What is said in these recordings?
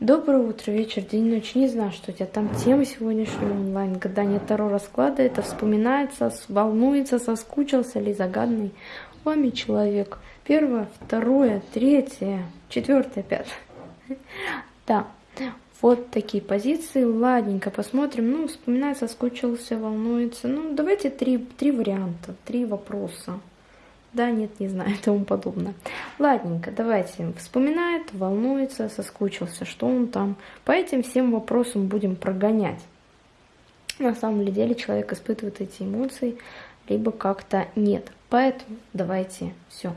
Доброе утро, вечер, день, ночь. Не знаю, что у тебя там тема сегодняшнего онлайн. Гадание Таро расклада. Это вспоминается, волнуется, соскучился ли загадный вами человек. Первое, второе, третье, четвертое, пятое. Да, вот такие позиции. Ладненько, посмотрим. Ну, вспоминает, соскучился, волнуется. Ну, давайте три, три варианта, три вопроса. Да, нет, не знаю, и тому подобное. Ладненько, давайте. Вспоминает, волнуется, соскучился, что он там. По этим всем вопросам будем прогонять. На самом деле человек испытывает эти эмоции, либо как-то нет. Поэтому давайте все.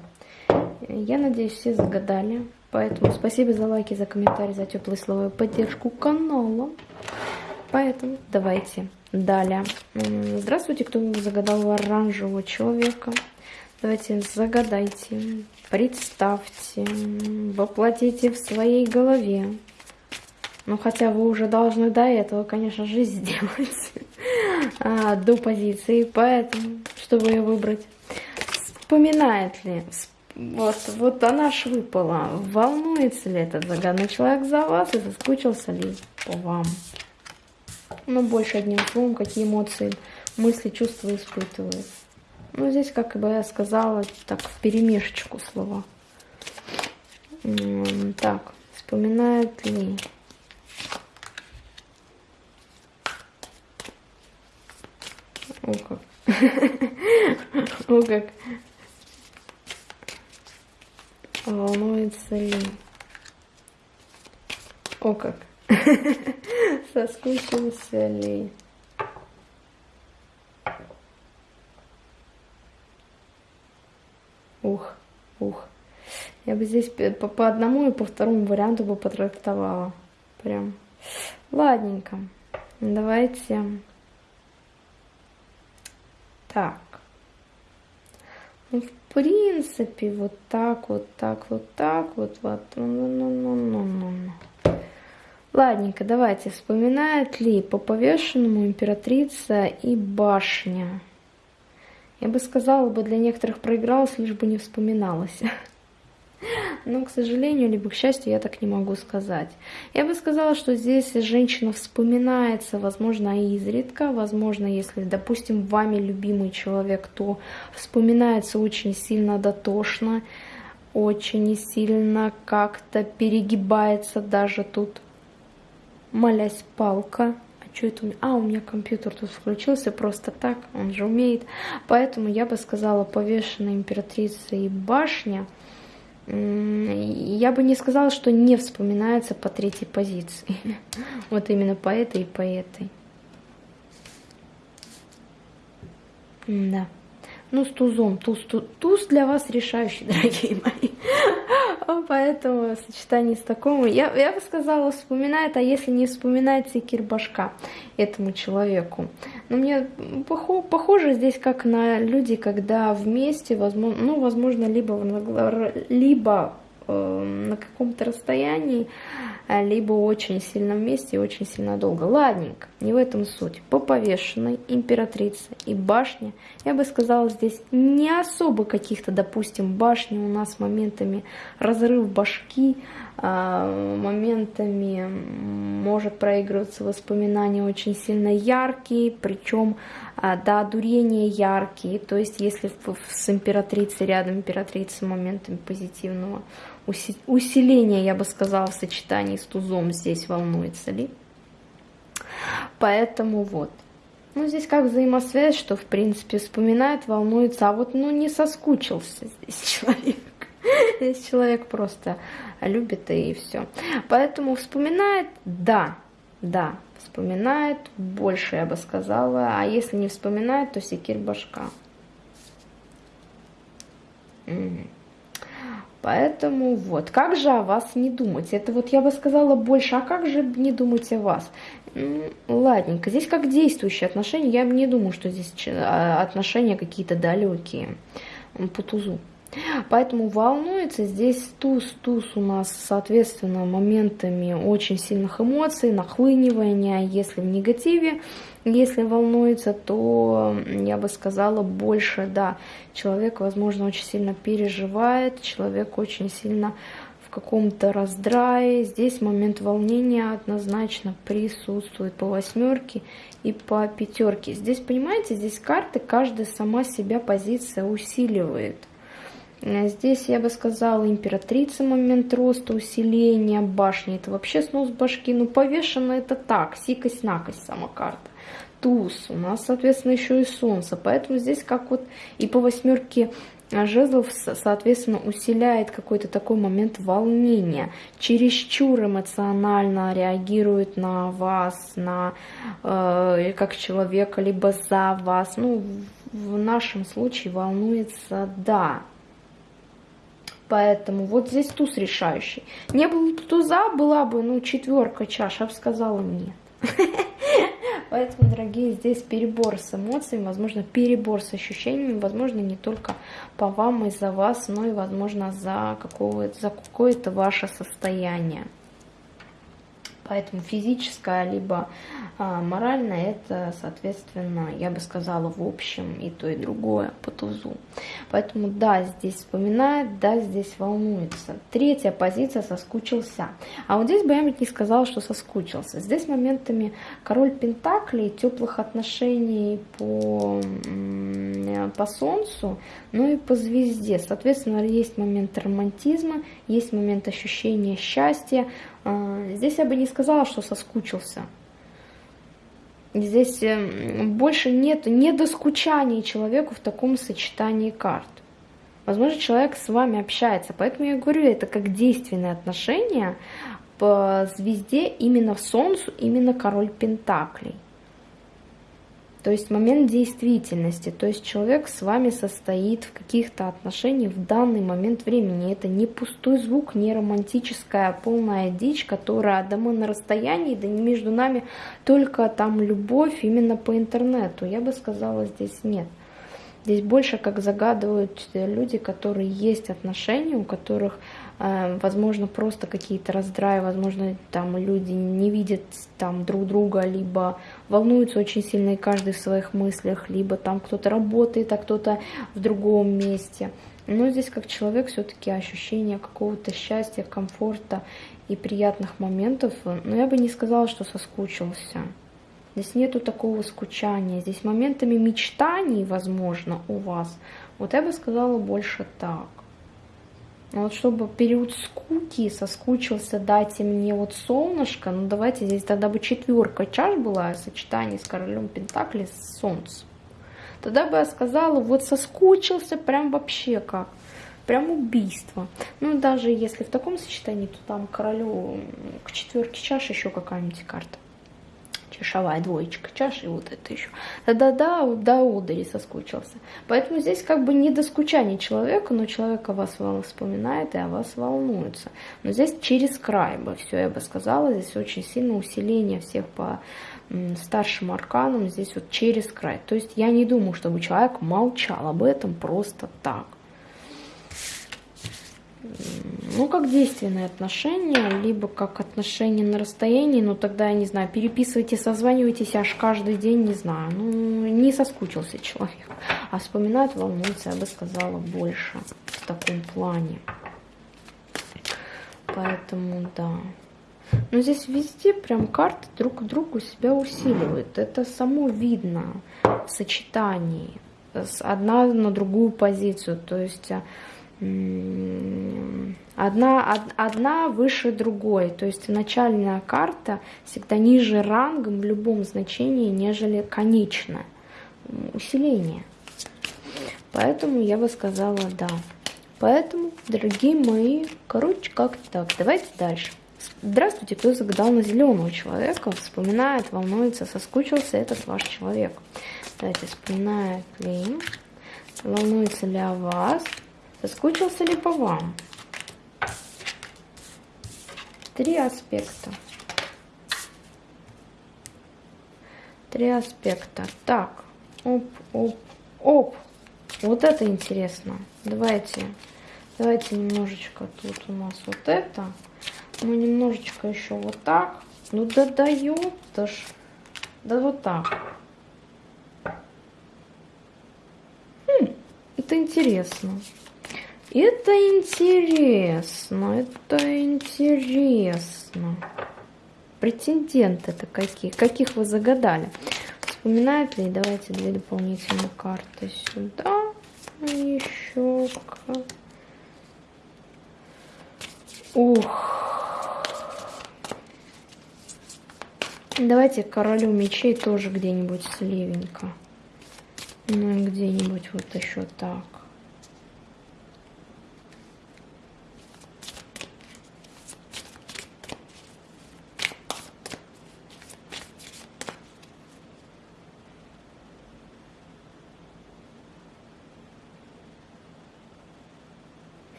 Я надеюсь, все загадали. Поэтому спасибо за лайки, за комментарии, за теплые слова и поддержку канала. Поэтому давайте далее. Здравствуйте, кто загадал оранжевого человека. Давайте загадайте, представьте, воплотите в своей голове. Ну, хотя вы уже должны до этого, конечно же, сделать а, до позиции. Поэтому, чтобы ее выбрать, вспоминает ли, вот, вот она ж выпала, волнуется ли этот загадный человек за вас и соскучился ли по вам. Ну, больше одним словом, какие эмоции, мысли, чувства испытывает. Ну, здесь, как бы я сказала, так, в перемешечку слова. Так, вспоминает ли... О, как. О, как. Волнуется ли? О, как. Соскучился ли? Ух, ух. Я бы здесь по, по одному и по второму варианту бы потрактовала. Прям. Ладненько. Давайте. Так. Ну, в принципе, вот так, вот так, вот так, вот, вот. Ну, ну, ну. Ладненько, давайте. Вспоминает ли по повешенному императрица и башня? Я бы сказала, бы для некоторых проигралась, лишь бы не вспоминалась. Но, к сожалению, либо к счастью, я так не могу сказать. Я бы сказала, что здесь женщина вспоминается, возможно, изредка, возможно, если, допустим, вами любимый человек, то вспоминается очень сильно дотошно, очень сильно как-то перегибается даже тут, молясь палка, что это у меня? А, у меня компьютер тут включился просто так, он же умеет. Поэтому я бы сказала повешенная императрица и башня. Я бы не сказала, что не вспоминается по третьей позиции. Вот именно по этой и по этой. Да. Ну, с тузом. Туз, туз, туз для вас решающий, дорогие мои. Поэтому сочетание с такому, я, я бы сказала, вспоминает, а если не вспоминает секир башка этому человеку. Но мне похоже, похоже здесь как на люди, когда вместе, возможно, ну, возможно, либо, либо на каком-то расстоянии, а, либо очень сильно вместе и очень сильно долго. Ладненько, не в этом суть. По повешенной императрице и башне, я бы сказала, здесь не особо каких-то, допустим, башни у нас моментами разрыв башки, а, моментами может проигрываться воспоминания очень сильно яркие, причем а, до одурения яркие. То есть если с императрицей рядом императрица моментами позитивного усиление, я бы сказала, в сочетании с тузом здесь волнуется ли. Поэтому вот. Ну, здесь как взаимосвязь, что, в принципе, вспоминает, волнуется, а вот, ну, не соскучился здесь человек. Здесь человек просто любит и все. Поэтому вспоминает, да, да, вспоминает, больше, я бы сказала. А если не вспоминает, то секирь башка. Угу. Поэтому вот, как же о вас не думать? Это вот я бы сказала больше, а как же не думать о вас? Ладненько, здесь как действующие отношения, я не думаю, что здесь а, отношения какие-то далекие по тузу. Поэтому волнуется здесь туз, туз у нас, соответственно, моментами очень сильных эмоций, нахлынивания, если в негативе, если волнуется, то я бы сказала больше, да, человек, возможно, очень сильно переживает, человек очень сильно в каком-то раздрае. Здесь момент волнения однозначно присутствует по восьмерке и по пятерке. Здесь, понимаете, здесь карты, каждая сама себя позиция усиливает. Здесь, я бы сказала, императрица, момент роста, усиления башни. Это вообще снос башки. Ну, повешено это так, сикость-накость сама карта туз, у нас, соответственно, еще и солнце. Поэтому здесь как вот и по восьмерке жезлов, соответственно, усиляет какой-то такой момент волнения, чересчур эмоционально реагирует на вас, на э, как человека, либо за вас. Ну, в нашем случае волнуется «да». Поэтому вот здесь туз решающий. Не было бы туза, была бы, ну, четверка чаш, я бы сказала нет. Поэтому, дорогие, здесь перебор с эмоциями, возможно, перебор с ощущениями, возможно, не только по вам и за вас, но и, возможно, за, какое-то ваше состояние. Поэтому физическое либо а, моральное это, соответственно, я бы сказала, в общем и то, и другое по тузу. Поэтому да, здесь вспоминает, да, здесь волнуется. Третья позиция соскучился. А вот здесь я не сказала, что соскучился. Здесь моментами король пентаклей, теплых отношений по, по солнцу, ну и по звезде. Соответственно, есть момент романтизма, есть момент ощущения счастья, здесь я бы не сказала, что соскучился. Здесь эм, больше нет недоскучания человеку в таком сочетании карт. Возможно, человек с вами общается, поэтому я говорю, это как действенные отношения по звезде именно в Солнцу, именно король Пентаклей. То есть момент действительности, то есть человек с вами состоит в каких-то отношениях в данный момент времени. Это не пустой звук, не романтическая полная дичь, которая да мы на расстоянии, да не между нами только там любовь именно по интернету. Я бы сказала, здесь нет. Здесь больше как загадывают люди, которые есть отношения, у которых возможно, просто какие-то раздраи, возможно, там люди не видят там друг друга, либо волнуются очень сильно и каждый в своих мыслях, либо там кто-то работает, а кто-то в другом месте. Но здесь как человек все-таки ощущение какого-то счастья, комфорта и приятных моментов. Но я бы не сказала, что соскучился. Здесь нету такого скучания. Здесь моментами мечтаний, возможно, у вас. Вот я бы сказала больше так. Ну вот чтобы период скуки соскучился, дайте мне вот солнышко, ну давайте здесь тогда бы четверка чаш была в сочетании с королем Пентакли с солнцем. Тогда бы я сказала, вот соскучился прям вообще как. Прям убийство. Ну, даже если в таком сочетании, то там королю к четверке чаш еще какая-нибудь карта чашевая двоечка чаши, вот это еще. Да-да, до удари соскучился. Поэтому здесь как бы не до скучания человека, но человек о вас вспоминает и о вас волнуется. Но здесь через край бы все, я бы сказала, здесь очень сильное усиление всех по старшим арканам, здесь вот через край. То есть я не думаю, чтобы человек молчал об этом просто так ну, как действенные отношения, либо как отношения на расстоянии, ну, тогда, я не знаю, переписывайте, созванивайтесь аж каждый день, не знаю, ну, не соскучился человек, а вспоминает, волнуется, я бы сказала, больше в таком плане. Поэтому, да. Но здесь везде прям карты друг к другу себя усиливают. Это само видно в сочетании. Одна на другую позицию. То есть одна, одна выше другой. То есть начальная карта всегда ниже рангом в любом значении, нежели конечная. Усиление. Поэтому я бы сказала да. Поэтому, дорогие мои, короче, как-то так. Давайте дальше. Здравствуйте, кто загадал на зеленого человека, вспоминает, волнуется, соскучился этот ваш человек. Давайте, вспоминает ли, волнуется ли о вас, Соскучился ли по вам? Три аспекта. Три аспекта. Так, оп, оп, оп. Вот это интересно. Давайте, давайте немножечко тут у нас вот это. Ну, немножечко еще вот так. Ну, да дает, да ж. Да вот так. Хм, это интересно. Это интересно, это интересно. Претенденты это какие? Каких вы загадали? Вспоминает ли? Давайте две дополнительные карты сюда. Еще. Ух. Давайте королю мечей тоже где-нибудь сливенько. Ну и где-нибудь вот еще так.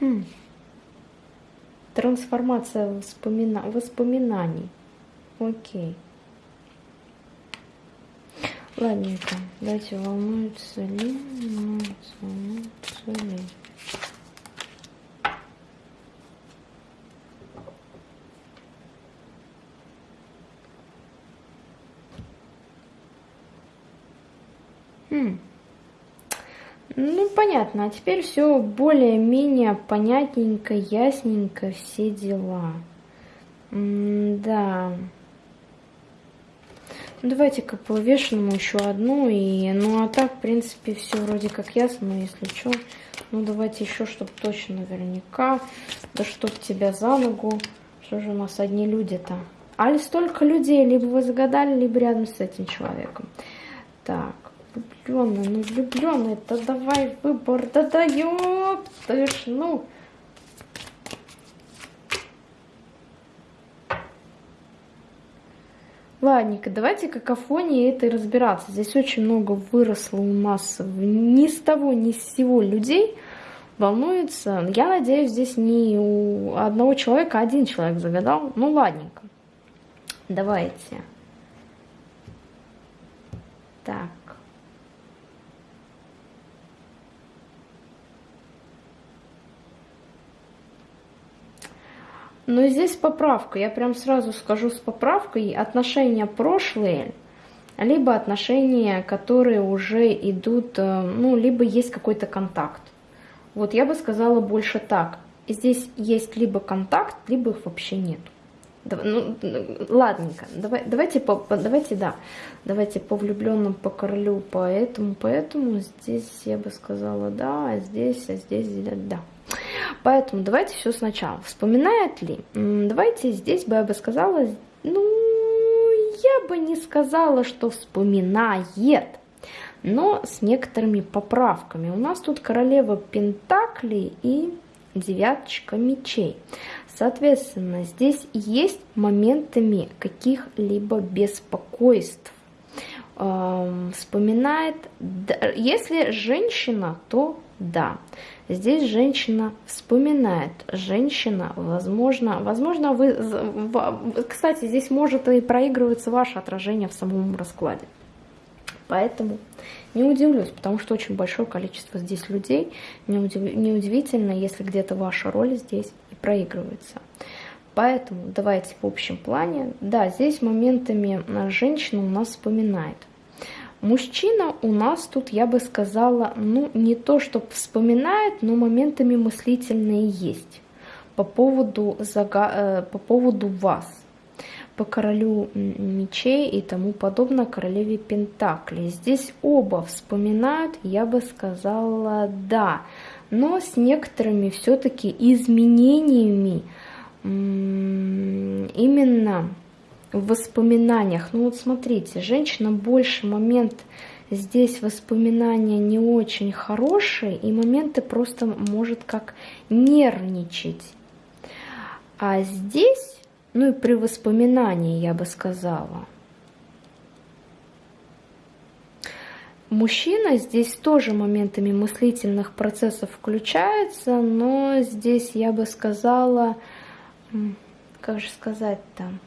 Хм. Трансформация воспомина... воспоминаний. Окей. Ладненько, давайте волнуется ли, волнуется, волнуется ли. Хм. Ну, понятно. А теперь все более-менее понятненько, ясненько, все дела. М да. Ну, давайте-ка по еще одну. И, ну, а так, в принципе, все вроде как ясно. Но если что, ну, давайте еще, чтобы точно наверняка. Да чтоб тебя за ногу. Что же у нас одни люди-то? Али столько людей, либо вы загадали, либо рядом с этим человеком. Так влюбленный, ну влюбленный, да давай выбор, да да ёптыш, ну. Ладненько, давайте какофонии этой разбираться. Здесь очень много выросло у нас ни с того, ни с сего людей волнуется. Я надеюсь, здесь не у одного человека, а один человек загадал. Ну, ладненько. Давайте. Так. Но здесь поправка, я прям сразу скажу с поправкой, отношения прошлые, либо отношения, которые уже идут, э, ну, либо есть какой-то контакт. Вот я бы сказала больше так. Здесь есть либо контакт, либо их вообще нет. Ну, ладненько, давай, давайте, по, давайте, да, давайте по влюбленным, по королю, поэтому, поэтому здесь я бы сказала да, а здесь, а здесь да. Поэтому давайте все сначала. Вспоминает ли? Давайте здесь бы я бы сказала, ну, я бы не сказала, что вспоминает, но с некоторыми поправками. У нас тут королева Пентаклей и девяточка мечей. Соответственно, здесь есть моментами каких-либо беспокойств. Вспоминает, если женщина, то да. Здесь женщина вспоминает. Женщина, возможно, возможно, вы, кстати, здесь может и проигрываться ваше отражение в самом раскладе. Поэтому не удивлюсь, потому что очень большое количество здесь людей. Неудивительно, если где-то ваша роль здесь и проигрывается. Поэтому давайте в общем плане. Да, здесь моментами женщина у нас вспоминает. Мужчина у нас тут, я бы сказала, ну не то, что вспоминает, но моментами мыслительные есть по поводу, зага... Э, по поводу вас, по королю мечей и тому подобное, королеве Пентаклей. Здесь оба вспоминают, я бы сказала, да, но с некоторыми все-таки изменениями именно в воспоминаниях. Ну вот смотрите, женщина больше момент здесь воспоминания не очень хорошие, и моменты просто может как нервничать. А здесь, ну и при воспоминании, я бы сказала, Мужчина здесь тоже моментами мыслительных процессов включается, но здесь я бы сказала, как же сказать там,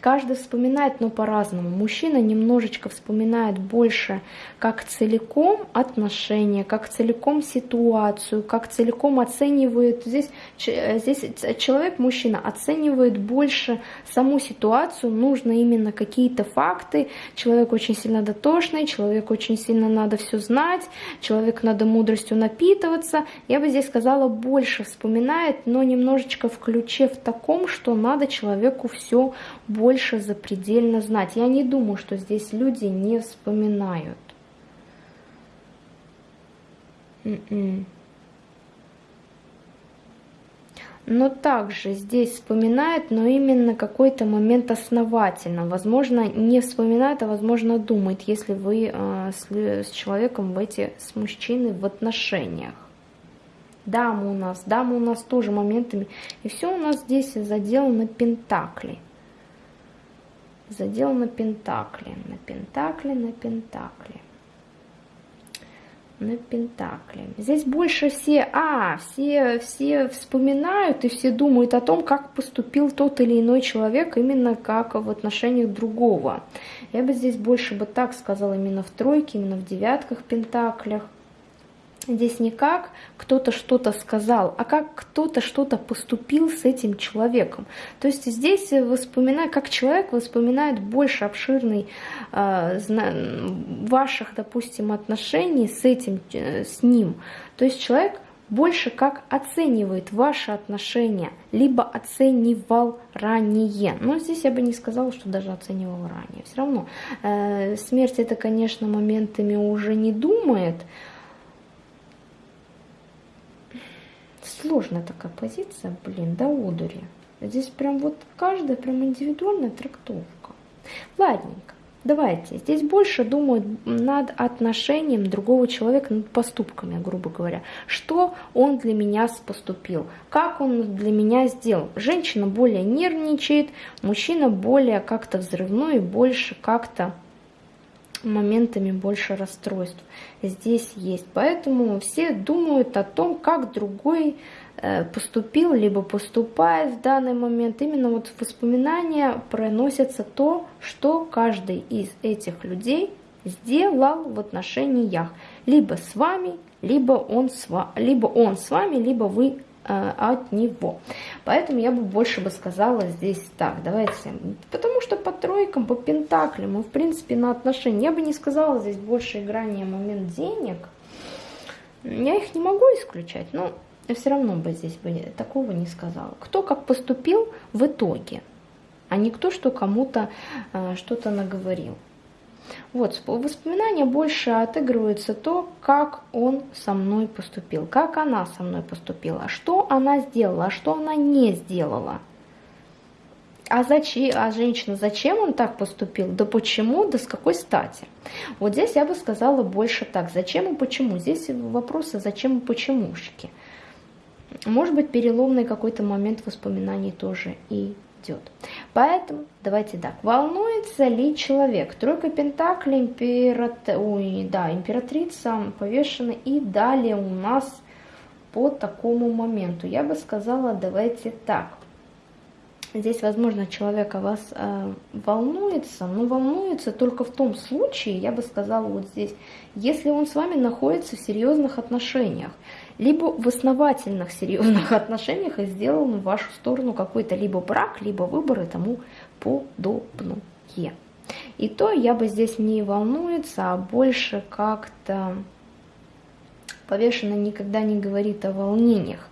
Каждый вспоминает, но по-разному. Мужчина немножечко вспоминает больше, как целиком отношения, как целиком ситуацию, как целиком оценивает. Здесь, здесь человек, мужчина, оценивает больше саму ситуацию, нужно именно какие-то факты. Человек очень сильно дотошный, человек очень сильно надо все знать, человек надо мудростью напитываться. Я бы здесь сказала, больше вспоминает, но немножечко в ключе в таком, что надо человеку все больше больше запредельно знать. Я не думаю, что здесь люди не вспоминают. М-м. но также здесь вспоминает, но именно какой-то момент основательно. Возможно, не вспоминает, а возможно думает, если вы э, с, человеком в эти, с мужчиной в отношениях. Дамы у нас, дамы у нас тоже моментами. И все у нас здесь заделано пентакли задел на пентакли, на пентакли, на пентакли, на пентакли. Здесь больше все, а, все, все вспоминают и все думают о том, как поступил тот или иной человек именно как в отношениях другого. Я бы здесь больше бы так сказала именно в тройке, именно в девятках пентаклях. Здесь не как кто-то что-то сказал, а как кто-то что-то поступил с этим человеком. То есть здесь воспоминая, как человек воспоминает больше обширный э, ваших, допустим, отношений с этим, э, с ним. То есть человек больше как оценивает ваши отношения, либо оценивал ранее. Но здесь я бы не сказала, что даже оценивал ранее. Все равно э, смерть это, конечно, моментами уже не думает, Сложная такая позиция, блин, да одури. Здесь прям вот каждая прям индивидуальная трактовка. Ладненько. Давайте, здесь больше думают над отношением другого человека, над поступками, грубо говоря. Что он для меня поступил, как он для меня сделал. Женщина более нервничает, мужчина более как-то взрывной, больше как-то моментами больше расстройств здесь есть. Поэтому все думают о том, как другой э, поступил, либо поступает в данный момент. Именно вот воспоминания проносятся то, что каждый из этих людей сделал в отношениях. Либо с вами, либо он с, либо он с вами, либо вы Э, от него. Поэтому я бы больше бы сказала здесь так, давайте, потому что тройкам, по пентаклям, мы в принципе на отношения, я бы не сказала здесь больше играния момент денег, я их не могу исключать, но все равно бы здесь бы такого не сказала. Кто как поступил в итоге, а не кто что кому-то э, что-то наговорил. Вот, воспоминания больше отыгрываются то, как он со мной поступил, как она со мной поступила, что она сделала, а что она не сделала. А, зачем, а женщина, зачем он так поступил? Да почему? Да с какой стати? Вот здесь я бы сказала больше так. Зачем и почему? Здесь вопросы зачем и почемушки. Может быть, переломный какой-то момент воспоминаний тоже идет. Поэтому давайте так, волнуется ли человек? Тройка Пентаклей, императ... Ой, да, императрица повешена и далее у нас по такому моменту. Я бы сказала, давайте так. Здесь, возможно, человек о вас э, волнуется, но волнуется только в том случае, я бы сказала вот здесь, если он с вами находится в серьезных отношениях либо в основательных серьезных отношениях и сделал в вашу сторону какой-то либо брак, либо выбор и тому подобное. И то я бы здесь не волнуется, а больше как-то повешенно никогда не говорит о волнениях.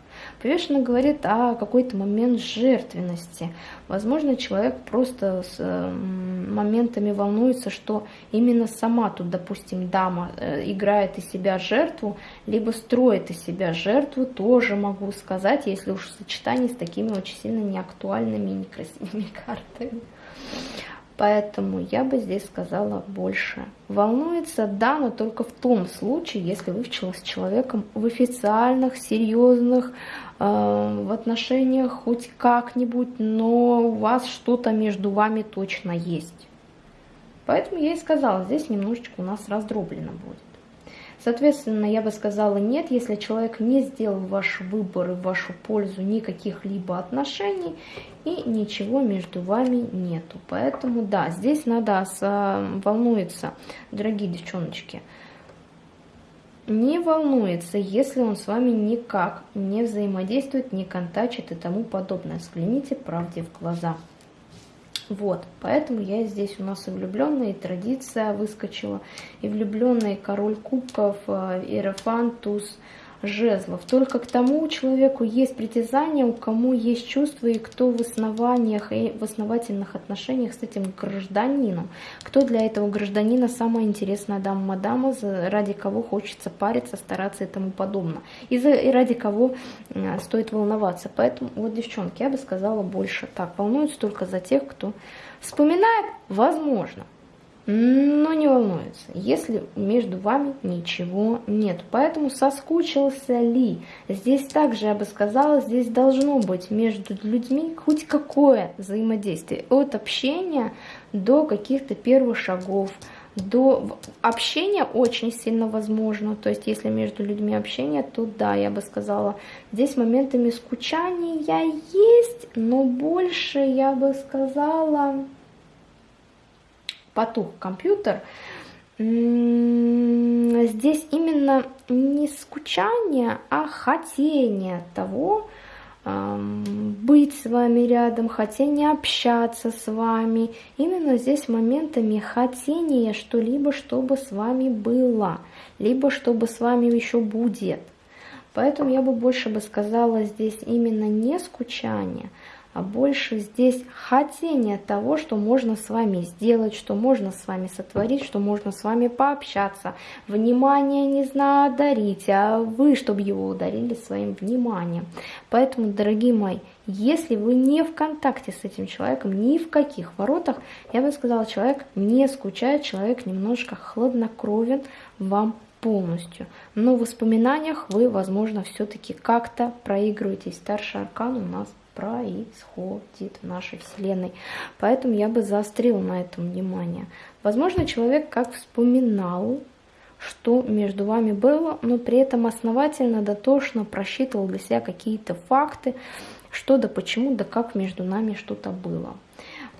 Повешенно говорит о какой-то момент жертвенности. Возможно, человек просто с моментами волнуется, что именно сама тут, допустим, дама э, играет из себя жертву, либо строит из себя жертву, тоже могу сказать, если уж в сочетании с такими очень сильно неактуальными и некрасивыми картами. Поэтому я бы здесь сказала больше. Волнуется, да, но только в том случае, если вы с человеком в официальных, серьезных, э, в отношениях хоть как-нибудь, но у вас что-то между вами точно есть. Поэтому я и сказала, здесь немножечко у нас раздроблено будет. Соответственно, я бы сказала нет, если человек не сделал ваш выбор и в вашу пользу никаких либо отношений и ничего между вами нету. Поэтому да, здесь надо волнуется, дорогие девчоночки, не волнуется, если он с вами никак не взаимодействует, не контачит и тому подобное. Взгляните правде в глаза. Вот, поэтому я здесь у нас и влюбленная, и традиция выскочила, и влюбленный король кубков, э, иерофан, туз, жезлов. Только к тому человеку есть притязание, у кому есть чувства, и кто в основаниях и в основательных отношениях с этим гражданином. Кто для этого гражданина самая интересная дама-мадама, ради кого хочется париться, стараться и тому подобное. И, за, и ради кого э, стоит волноваться. Поэтому, вот, девчонки, я бы сказала больше так. Волнуются только за тех, кто вспоминает, возможно, но не волнуется, если между вами ничего нет. Поэтому соскучился ли? Здесь также, я бы сказала, здесь должно быть между людьми хоть какое взаимодействие. От общения до каких-то первых шагов, до общения очень сильно возможно. То есть, если между людьми общение, то да, я бы сказала, здесь моментами скучания есть, но больше, я бы сказала, потух компьютер, здесь именно не скучание, а хотение того, быть с вами рядом, хотение общаться с вами. Именно здесь моментами хотения что-либо, чтобы с вами было, либо чтобы с вами еще будет. Поэтому я бы больше бы сказала здесь именно не скучание, а больше здесь хотение того, что можно с вами сделать, что можно с вами сотворить, что можно с вами пообщаться. Внимание, не знаю, дарить, а вы, чтобы его ударили своим вниманием. Поэтому, дорогие мои, если вы не в контакте с этим человеком, ни в каких воротах, я бы сказала, человек не скучает, человек немножко хладнокровен вам полностью. Но в воспоминаниях вы, возможно, все-таки как-то проигрываетесь. Старший аркан у нас происходит в нашей Вселенной. Поэтому я бы заострила на этом внимание. Возможно, человек как вспоминал, что между вами было, но при этом основательно, дотошно просчитывал для себя какие-то факты, что да почему, да как между нами что-то было.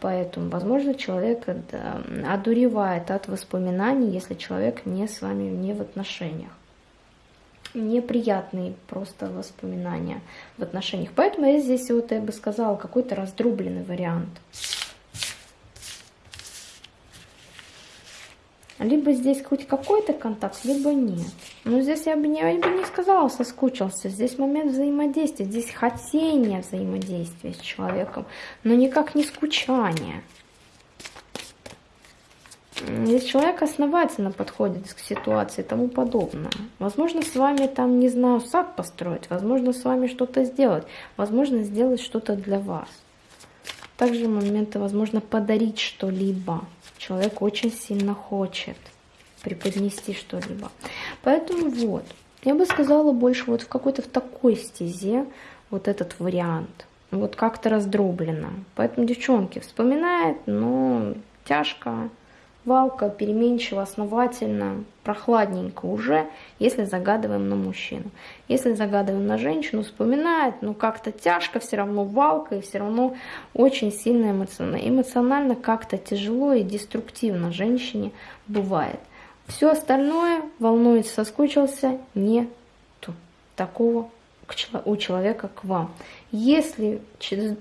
Поэтому, возможно, человек да, одуревает от воспоминаний, если человек не с вами не в отношениях неприятные просто воспоминания в отношениях. Поэтому я здесь вот, я бы сказала, какой-то раздробленный вариант. Либо здесь хоть какой-то контакт, либо нет. Но здесь я бы, не, я бы не сказала, соскучился. Здесь момент взаимодействия, здесь хотение взаимодействия с человеком, но никак не скучание. Если человек основательно подходит к ситуации и тому подобное, возможно, с вами там, не знаю, сад построить, возможно, с вами что-то сделать, возможно, сделать что-то для вас. Также моменты, возможно, подарить что-либо. Человек очень сильно хочет преподнести что-либо. Поэтому вот, я бы сказала больше вот в какой-то в такой стезе вот этот вариант. Вот как-то раздроблено. Поэтому, девчонки, вспоминает, но тяжко, Валка переменчиво, основательно, прохладненько уже, если загадываем на мужчину. Если загадываем на женщину, вспоминает, но как-то тяжко, все равно валка и все равно очень сильно эмоционально. Эмоционально как-то тяжело и деструктивно женщине бывает. Все остальное, волнуется, соскучился, нету такого у человека к вам. Если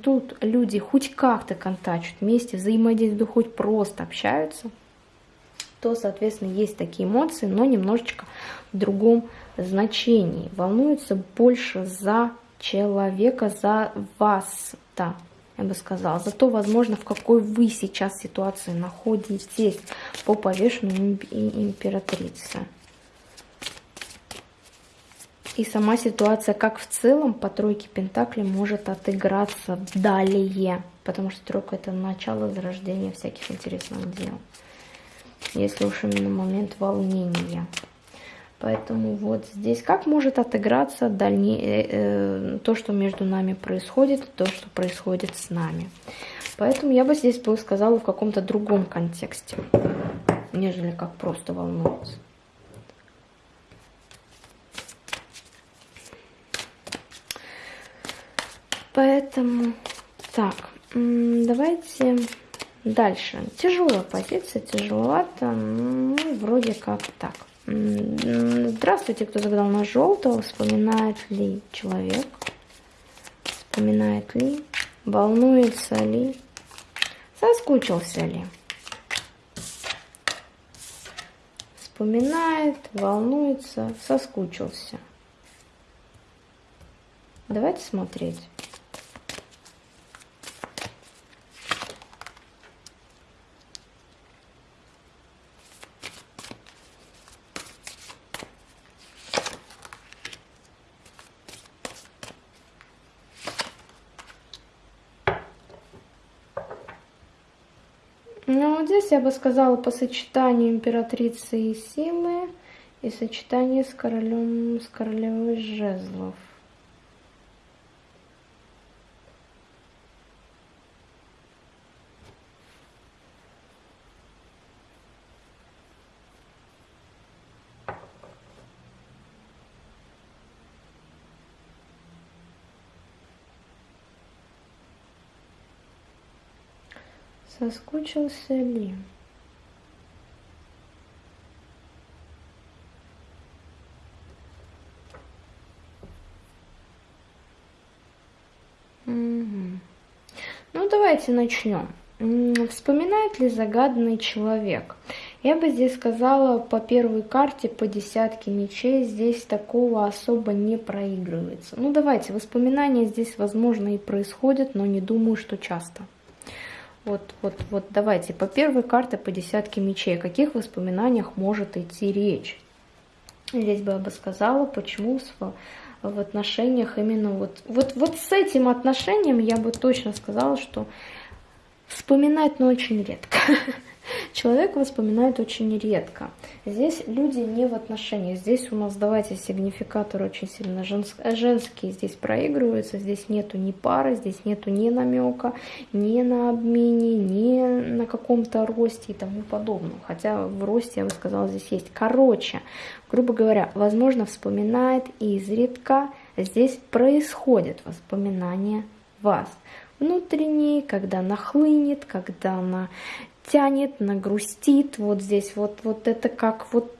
тут люди хоть как-то контачат вместе, взаимодействуют, хоть просто общаются – то, соответственно, есть такие эмоции, но немножечко в другом значении. Волнуется больше за человека, за вас-то, я бы сказала. За то, возможно, в какой вы сейчас ситуации находитесь по повешенной императрице. И сама ситуация, как в целом, по тройке Пентаклей может отыграться далее. Потому что тройка это начало зарождения всяких интересных дел если уж именно момент волнения. Поэтому вот здесь как может отыграться дальне... э, э то, что между нами происходит, то, что происходит с нами. Поэтому я бы здесь бы сказала в каком-то другом контексте, нежели как просто волнуется. Поэтому так, давайте дальше. Тяжелая позиция, тяжеловато, ну, вроде как так. Здравствуйте, кто загадал на желтого. Вспоминает ли человек? Вспоминает ли? Волнуется ли? Соскучился ли? Вспоминает, волнуется, соскучился. Давайте смотреть. Ну, вот здесь я бы сказала по сочетанию императрицы и силы и сочетание с королем, с королевой жезлов. Соскучился ли? Ну, давайте начнем. Вспоминает ли загаданный человек? Я бы здесь сказала по первой карте, по десятке мечей, здесь такого особо не проигрывается. Ну давайте, воспоминания здесь возможно и происходят, но не думаю, что часто. Вот, вот, вот давайте по первой карте по десятке мечей. О каких воспоминаниях может идти речь? Здесь бы я бы сказала, почему в, отношениях именно вот, вот, вот с этим отношением я бы точно сказала, что вспоминать, но очень редко. Человек воспоминает очень редко. Здесь люди не в отношениях. Здесь у нас, давайте, сигнификатор очень сильно женск, женский здесь проигрывается. Здесь нету ни пары, здесь нету ни намека, ни на обмене, ни на каком-то росте и тому подобное. Хотя в росте, я бы сказала, здесь есть. Короче, грубо говоря, возможно, вспоминает изредка. Здесь происходит воспоминание вас внутренней, когда нахлынет, когда она тянет, нагрустит, вот здесь вот, вот это как вот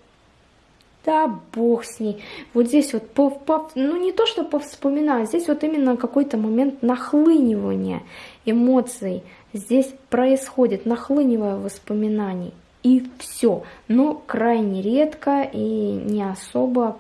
да, бог с ней. Вот здесь вот, по, по, ну не то, что повспоминать, здесь вот именно какой-то момент нахлынивания эмоций. Здесь происходит нахлынивая воспоминаний. И все. Но крайне редко и не особо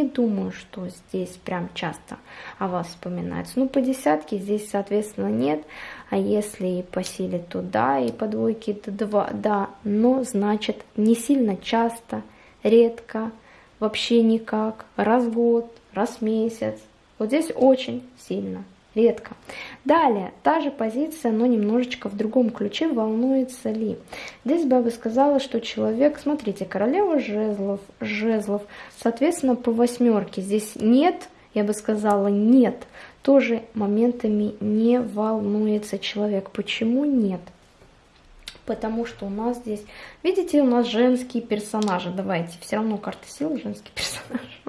не думаю, что здесь прям часто о вас вспоминается. Ну, по десятке здесь, соответственно, нет. А если по силе, то да, и по двойке, то два, да. Но, значит, не сильно часто, редко, вообще никак, раз в год, раз в месяц. Вот здесь очень сильно редко. Далее, та же позиция, но немножечко в другом ключе, волнуется ли. Здесь бы я бы сказала, что человек, смотрите, королева жезлов, жезлов, соответственно, по восьмерке здесь нет, я бы сказала, нет, тоже моментами не волнуется человек. Почему нет? Потому что у нас здесь, видите, у нас женские персонажи. Давайте, все равно карта силы женский персонаж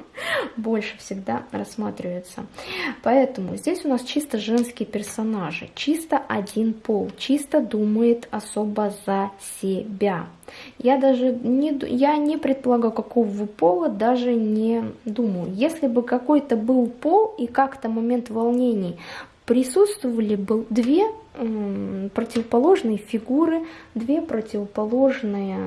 больше всегда рассматривается. Поэтому здесь у нас чисто женские персонажи, чисто один пол, чисто думает особо за себя. Я даже не, я не предполагаю, какого пола, даже не думаю. Если бы какой-то был пол и как-то момент волнений присутствовали бы две противоположные фигуры, две противоположные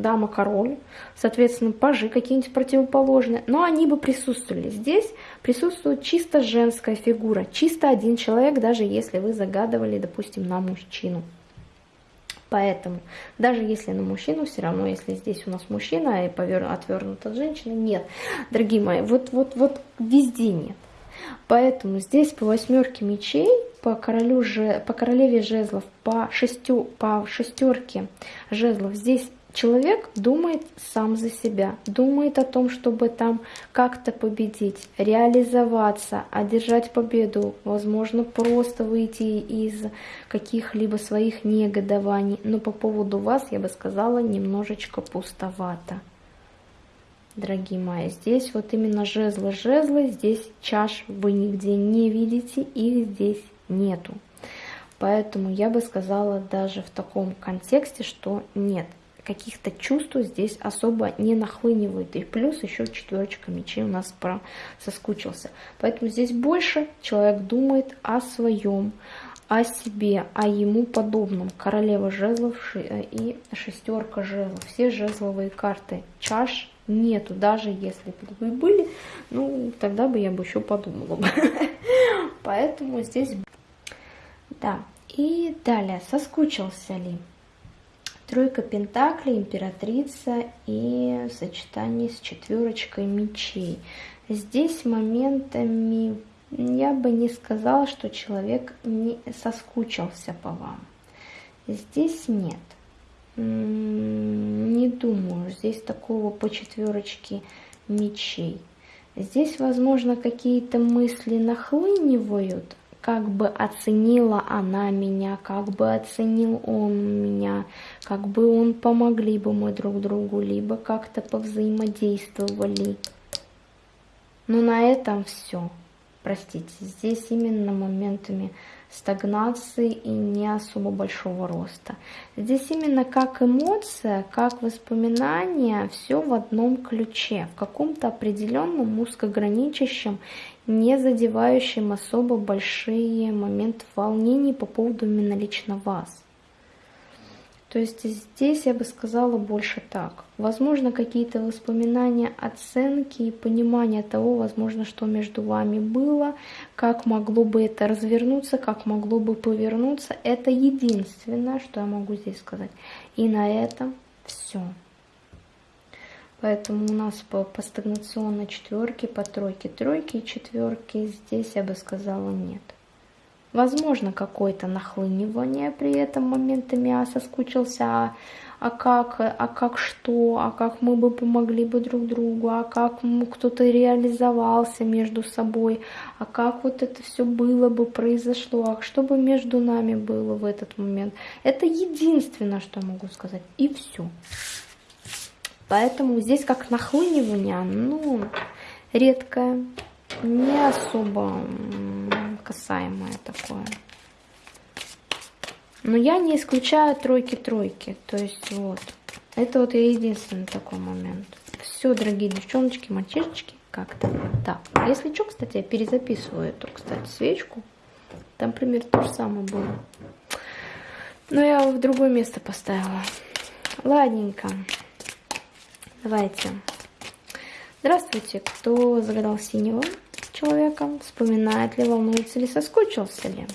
дама-король, соответственно, пажи какие-нибудь противоположные, но они бы присутствовали. Здесь присутствует чисто женская фигура, чисто один человек, даже если вы загадывали, допустим, на мужчину. Поэтому, даже если на мужчину, все равно, если здесь у нас мужчина и отвернут от женщины, нет. Дорогие мои, вот, вот, вот везде нет. Поэтому здесь по восьмерке мечей, по, королю, по королеве жезлов, по, шестю, по шестерке жезлов, здесь человек думает сам за себя, думает о том, чтобы там как-то победить, реализоваться, одержать победу, возможно, просто выйти из каких-либо своих негодований. Но по поводу вас, я бы сказала, немножечко пустовато. Дорогие мои. Здесь вот именно жезлы-жезлы, здесь чаш вы нигде не видите, их здесь нету. Поэтому я бы сказала даже в таком контексте, что нет, каких-то чувств здесь особо не нахлынивает. И плюс еще четверочка мечей у нас про соскучился. Поэтому здесь больше человек думает о своем, о себе, о ему подобном. Королева жезлов э, и шестерка жезлов. Все жезловые карты. Чаш нету, даже если бы были, ну, тогда бы я бы еще подумала. Поэтому здесь... Да, и далее, соскучился ли? Тройка пентаклей, императрица и сочетание с четверочкой мечей. Здесь моментами я бы не сказала, что человек не соскучился по вам. Здесь нет. Не думаю, здесь такого по четверочке мечей. Здесь, возможно, какие-то мысли нахлынивают, как бы оценила она меня, как бы оценил он меня, как бы он помогли бы мы друг другу, либо как-то повзаимодействовали. Но на этом все. Простите, здесь именно моментами стагнации и не особо большого роста. Здесь именно как эмоция, как воспоминание, все в одном ключе, в каком-то определенном узкограничащем, не задевающем особо большие моменты волнений по поводу именно лично вас. То есть здесь я бы сказала больше так. Возможно, какие-то воспоминания, оценки и понимание того, возможно, что между вами было, как могло бы это развернуться, как могло бы повернуться. Это единственное, что я могу здесь сказать. И на этом все. Поэтому у нас по, по стагнационной четверке, по тройке, тройке и четверке здесь я бы сказала нет. Возможно, какое-то нахлынивание при этом моментами, а соскучился, а, а как, а как что, а как мы бы помогли бы друг другу, а как кто-то реализовался между собой, а как вот это все было бы, произошло, а что бы между нами было в этот момент. Это единственное, что я могу сказать, и все. Поэтому здесь как нахлынивание, ну, редкое, не особо касаемое такое. Но я не исключаю тройки-тройки. То есть вот. Это вот я единственный такой момент. Все, дорогие девчоночки, мальчишечки, как-то так. Если что, кстати, я перезаписываю эту, кстати, свечку. Там примерно то же самое было. Но я в другое место поставила. Ладненько. Давайте. Здравствуйте, кто загадал синего? Человека, вспоминает ли, волнуется ли, соскучился ли.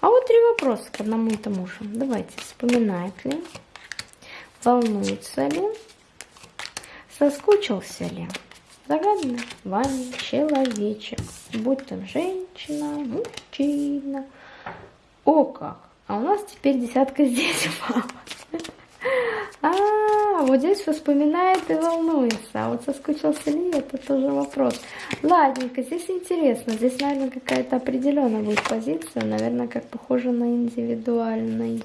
А вот три вопроса к одному и тому же. Давайте, вспоминает ли, волнуется ли, соскучился ли. Загаданный вами человечек, будь там женщина, мужчина. О как! А у нас теперь десятка здесь упала. А, вот здесь вспоминает и волнуется. А вот соскучился ли, это тоже вопрос. Ладненько, здесь интересно. Здесь, наверное, какая-то определенная будет позиция. Наверное, как похоже на индивидуальную.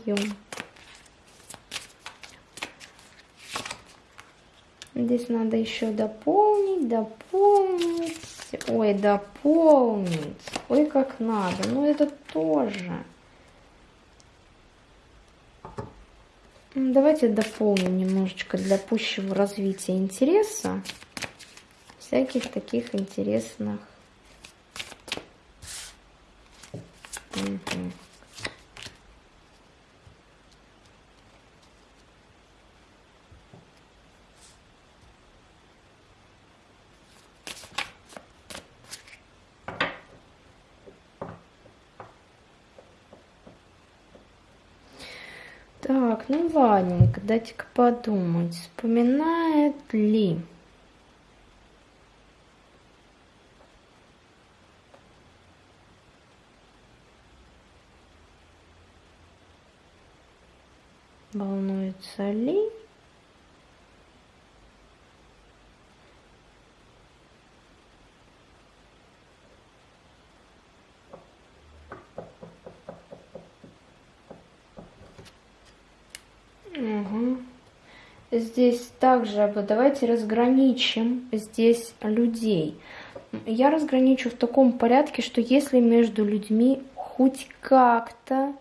Здесь надо еще дополнить, дополнить. Ой, дополнить. Ой, как надо. Ну, это тоже. Давайте дополним немножечко для пущего развития интереса всяких таких интересных. Угу. Ладненько, дайте-ка подумать, вспоминает ли. Волнуется ли здесь также, давайте разграничим здесь людей. Я разграничу в таком порядке, что если между людьми хоть как-то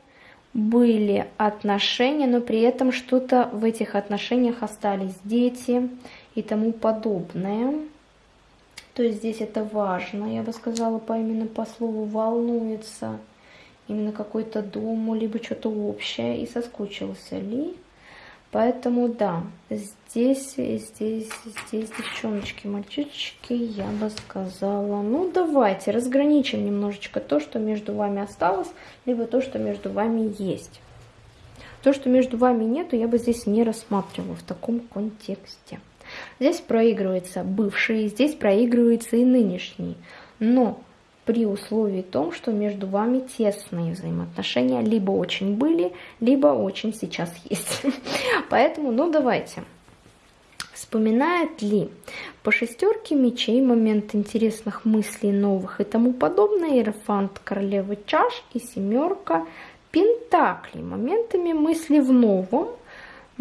были отношения, но при этом что-то в этих отношениях остались дети и тому подобное. То есть здесь это важно, я бы сказала, по именно по слову волнуется именно какой-то дому, либо что-то общее, и соскучился ли. Поэтому да, здесь, здесь, здесь, девчоночки, мальчишечки, я бы сказала, ну давайте разграничим немножечко то, что между вами осталось, либо то, что между вами есть. То, что между вами нету, я бы здесь не рассматривала в таком контексте. Здесь проигрывается бывший, здесь проигрывается и нынешний. Но при условии том, что между вами тесные взаимоотношения либо очень были, либо очень сейчас есть. Поэтому, ну давайте. Вспоминает ли по шестерке мечей момент интересных мыслей новых и тому подобное, Иерофант королевы чаш и семерка пентаклей, моментами мысли в новом,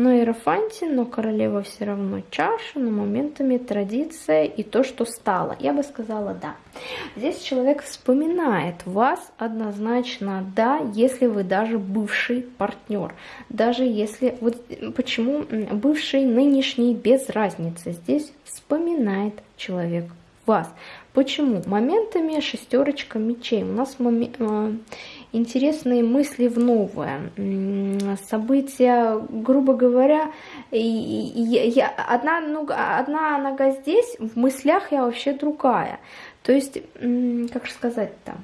но Иерофанте, но королева все равно чаша, но моментами традиция и то, что стало. Я бы сказала да. Здесь человек вспоминает вас однозначно да, если вы даже бывший партнер. Даже если, вот почему бывший, нынешний, без разницы. Здесь вспоминает человек вас. Почему? Моментами шестерочка мечей. У нас моми э, интересные мысли в новое. События, грубо говоря, я, одна, ну, одна нога здесь, в мыслях я вообще другая. То есть, как же сказать-то?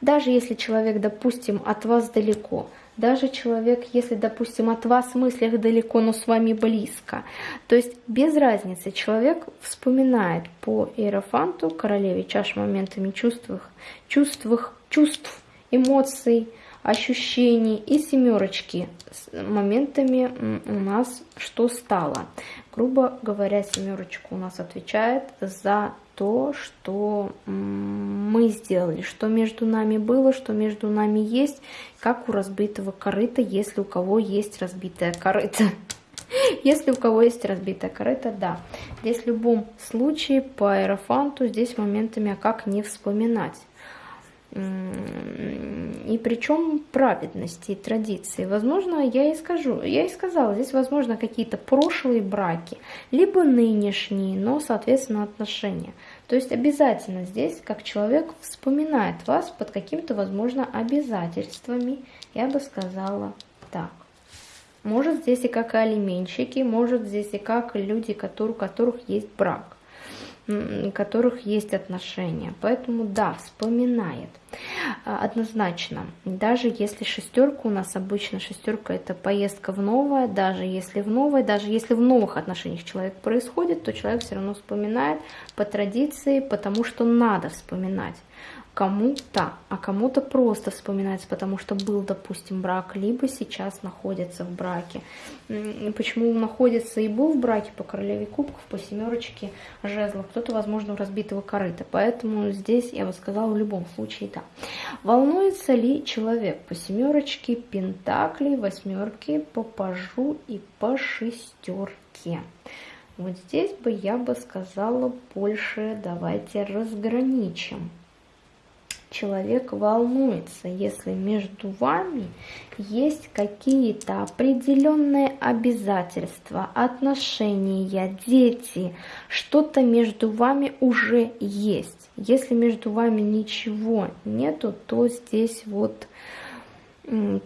Даже если человек, допустим, от вас далеко, даже человек, если, допустим, от вас в мыслях далеко, но с вами близко. То есть без разницы, человек вспоминает по Иерофанту, королеве чаш моментами чувств, чувств, чувств, эмоций, ощущений и семерочки с моментами у нас что стало. Грубо говоря, семерочка у нас отвечает за то, что мы сделали, что между нами было, что между нами есть, как у разбитого корыта, если у кого есть разбитая корыта. Если у кого есть разбитая корыта, да. Здесь в любом случае по аэрофанту здесь моментами, а как не вспоминать и причем праведности и традиции. Возможно, я и скажу, я и сказала, здесь возможно какие-то прошлые браки, либо нынешние, но, соответственно, отношения. То есть обязательно здесь, как человек вспоминает вас под какими-то, возможно, обязательствами, я бы сказала так. Может здесь и как алименщики, может здесь и как люди, у которых есть брак которых есть отношения. Поэтому да, вспоминает. А, однозначно, даже если шестерка у нас обычно шестерка это поездка в новое, даже если в новое, даже если в новых отношениях человек происходит, то человек все равно вспоминает по традиции, потому что надо вспоминать кому-то, а кому-то просто вспоминается, потому что был, допустим, брак, либо сейчас находится в браке. Почему находится и был в браке по королеве кубков, по семерочке жезлов, кто-то, возможно, в разбитого корыта. Поэтому здесь, я бы сказала, в любом случае, да. Волнуется ли человек по семерочке, пентаклей, восьмерке, по пажу и по шестерке? Вот здесь бы я бы сказала больше, давайте разграничим человек волнуется, если между вами есть какие-то определенные обязательства, отношения, дети, что-то между вами уже есть. Если между вами ничего нету, то здесь вот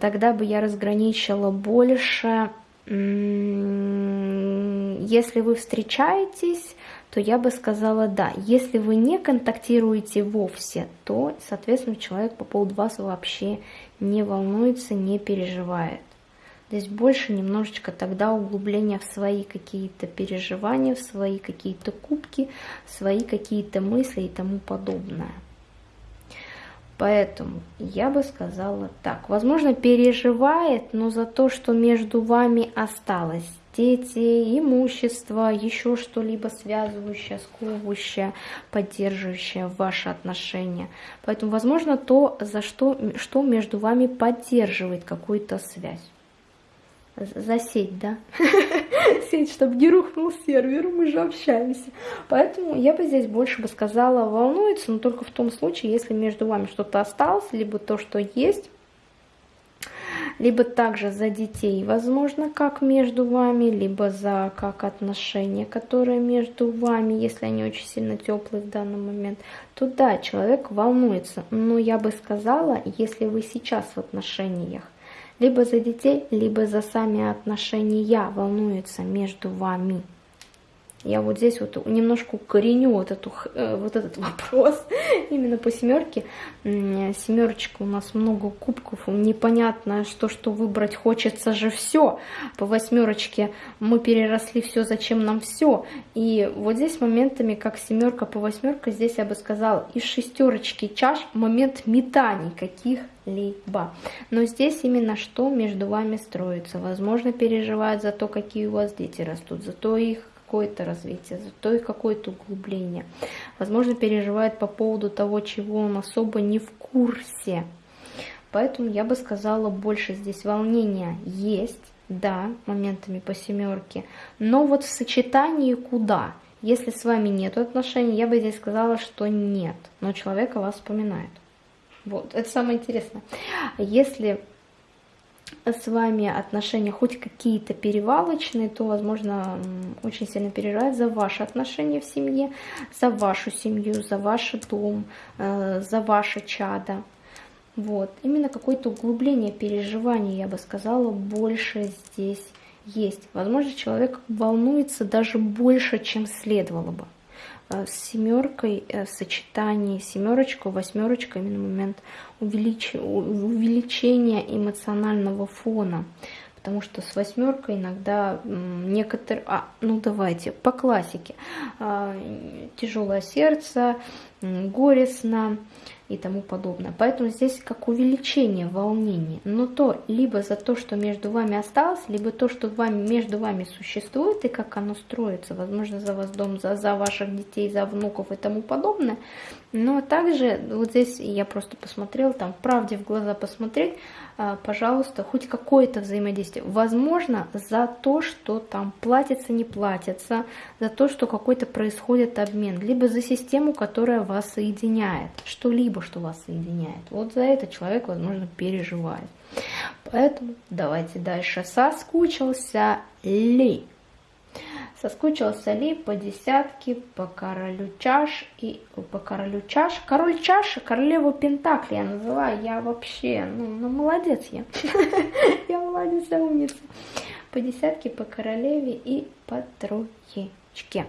тогда бы я разграничила больше, если вы встречаетесь, то я бы сказала да. Если вы не контактируете вовсе, то, соответственно, человек по поводу вас вообще не волнуется, не переживает. Здесь больше немножечко тогда углубления в свои какие-то переживания, в свои какие-то кубки, в свои какие-то мысли и тому подобное. Поэтому я бы сказала так. Возможно, переживает, но за то, что между вами осталось дети, имущество, еще что-либо связывающее, сковывающее, поддерживающее ваши отношения. Поэтому, возможно, то, за что, что между вами поддерживает какую-то связь. засеть, да? Сеть, чтобы не рухнул сервер, мы же общаемся. Поэтому я бы здесь больше бы сказала волнуется, но только в том случае, если между вами что-то осталось, либо то, что есть, либо также за детей, возможно, как между вами, либо за как отношения, которые между вами, если они очень сильно теплые в данный момент, то да, человек волнуется. Но я бы сказала, если вы сейчас в отношениях, либо за детей, либо за сами отношения волнуется между вами. Я вот здесь вот немножко укореню вот, эту, э, вот этот вопрос именно по семерке. Семерочка у нас много кубков, непонятно, что что выбрать, хочется же все. По восьмерочке мы переросли все, зачем нам все. И вот здесь моментами, как семерка по восьмерка, здесь я бы сказала, из шестерочки чаш момент метаний каких-либо. Но здесь именно что между вами строится. Возможно, переживают за то, какие у вас дети растут, за то их какое-то развитие, зато и какое-то углубление. Возможно, переживает по поводу того, чего он особо не в курсе. Поэтому я бы сказала, больше здесь волнения есть, да, моментами по семерке, но вот в сочетании куда? Если с вами нет отношений, я бы здесь сказала, что нет, но человек о вас вспоминает. Вот, это самое интересное. Если с вами отношения хоть какие-то перевалочные, то, возможно, очень сильно переживает за ваши отношения в семье, за вашу семью, за ваш дом, э, за ваше чадо. Вот. Именно какое-то углубление переживаний, я бы сказала, больше здесь есть. Возможно, человек волнуется даже больше, чем следовало бы. Э, с семеркой э, в сочетании семерочка, восьмерочка, именно момент увелич... увеличения эмоционального фона. Потому что с восьмеркой иногда некоторые... А, ну давайте, по классике. А, тяжелое сердце, горестно, и тому подобное. Поэтому здесь как увеличение волнения. Но то либо за то, что между вами осталось, либо то, что вами, между вами существует и как оно строится, возможно, за вас дом, за, за ваших детей, за внуков и тому подобное. Но также вот здесь я просто посмотрела, там правде в глаза посмотреть, а, пожалуйста, хоть какое-то взаимодействие. Возможно, за то, что там платится, не платится, за то, что какой-то происходит обмен, либо за систему, которая вас соединяет, что-либо, что вас соединяет. Вот за это человек, возможно, переживает. Поэтому давайте дальше. Соскучился ли? Соскучился ли по десятке, по королю чаш и по королю чаш. Король чаш, королеву Пентакли я называю. Я вообще, ну, ну молодец я. Я молодец, умница. По десятке, по королеве и по троечке.